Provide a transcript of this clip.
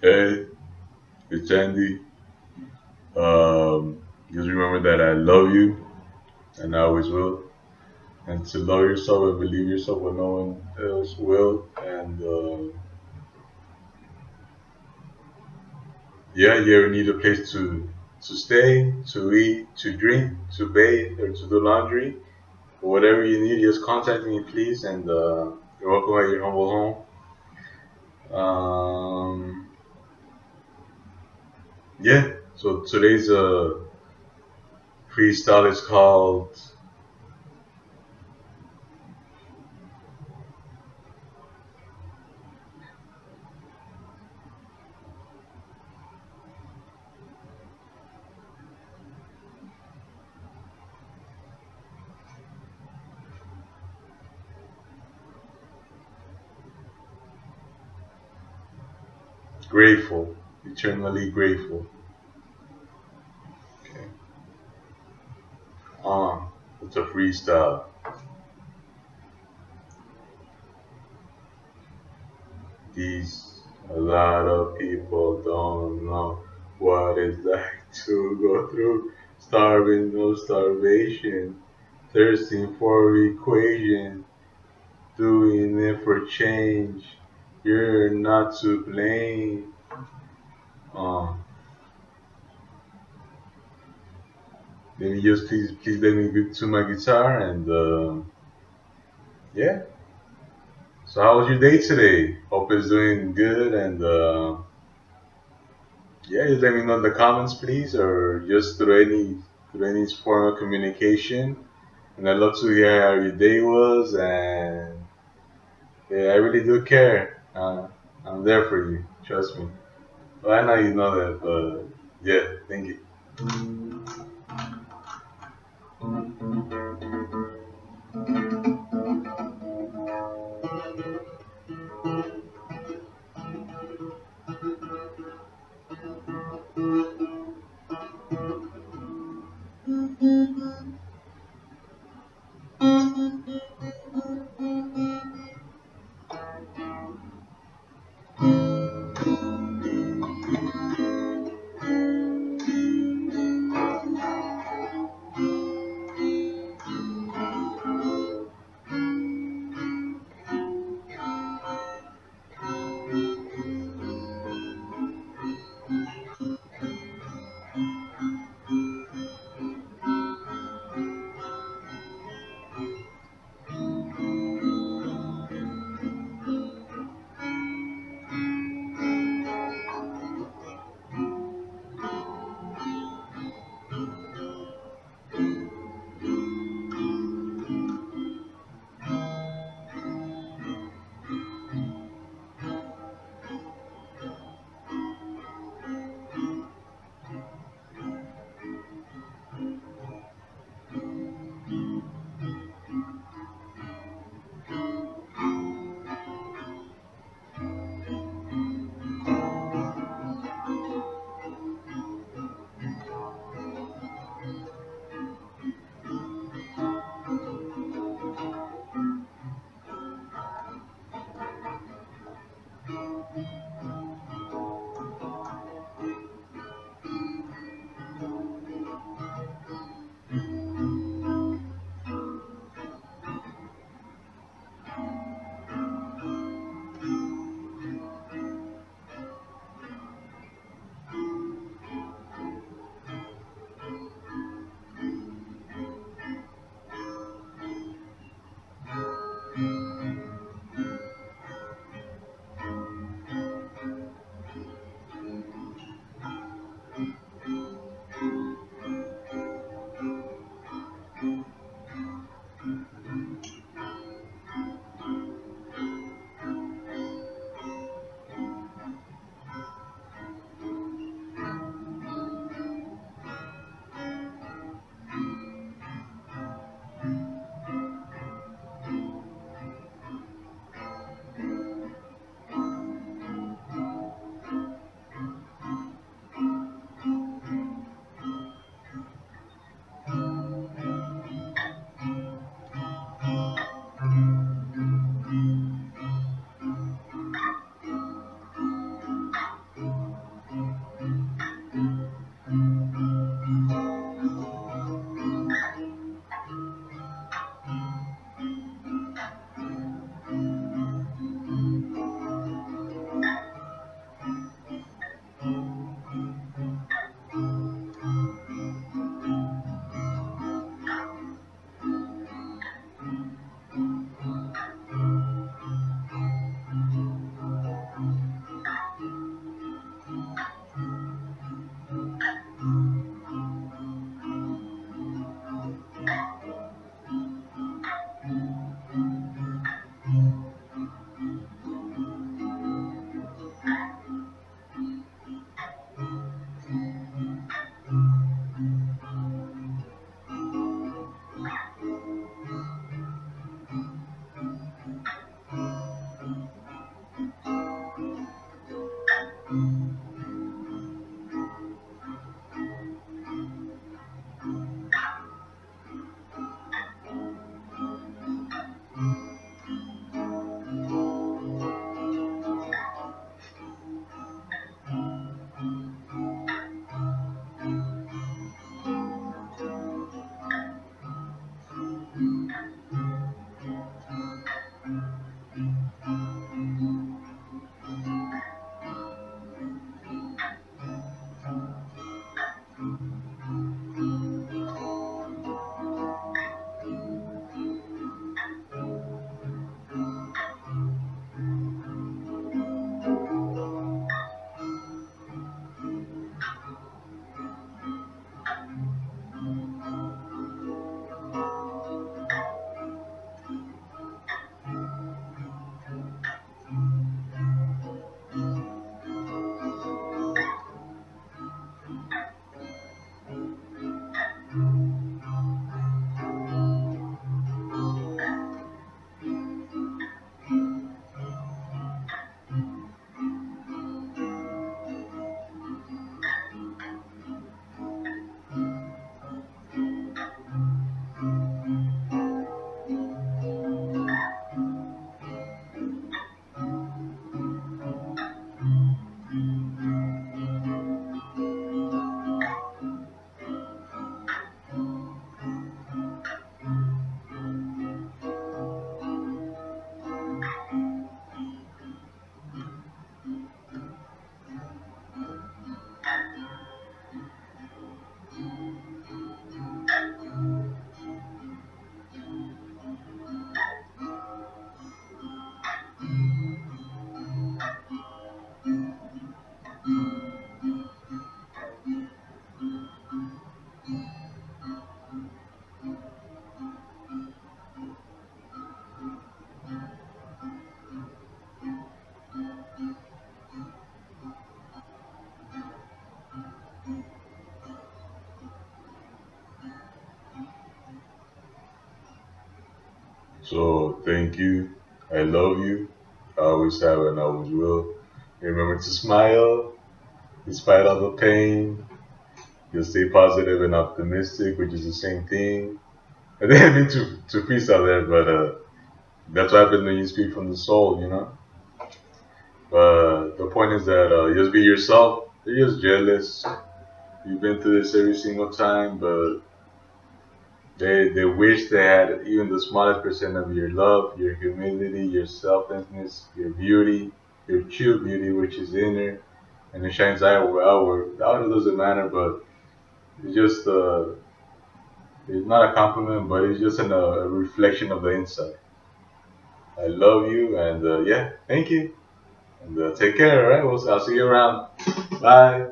Hey, it's Andy. Um, just remember that I love you and I always will. And to love yourself and believe yourself when no one else will. And uh, yeah, you ever need a place to to stay, to eat, to drink, to bathe, or to do laundry, or whatever you need, just contact me, please. And uh, you're welcome at your humble home. Um, yeah. So today's uh, freestyle is called Grateful, eternally grateful. Okay. Um, it's a freestyle. These a lot of people don't know what it's like to go through starving, no starvation, thirsting for equation, doing it for change. You're not to blame. Um, let me just please, please let me get to my guitar and uh, yeah. So how was your day today? Hope it's doing good and uh, yeah, just let me know in the comments please or just through any through any form of communication. And I'd love to hear how your day was and yeah, I really do care. Uh, I'm there for you, trust me. I know you know that, but yeah, thank you. Mm-hmm. So thank you. I love you. I always have and I always will. Remember to smile despite all the pain. You'll stay positive and optimistic, which is the same thing. I didn't mean to, to freestyle there, but uh, that's what happens when you speak from the soul, you know? But the point is that uh, just be yourself. You're just jealous. You've been through this every single time, but they they wish they had even the smallest percent of your love, your humility, your selflessness, your beauty, your true beauty, which is inner, and it shines outward. Outward, outward doesn't matter, but it's just uh, it's not a compliment, but it's just an, uh, a reflection of the inside. I love you, and uh, yeah, thank you, and uh, take care. All right, I'll see you around. Bye.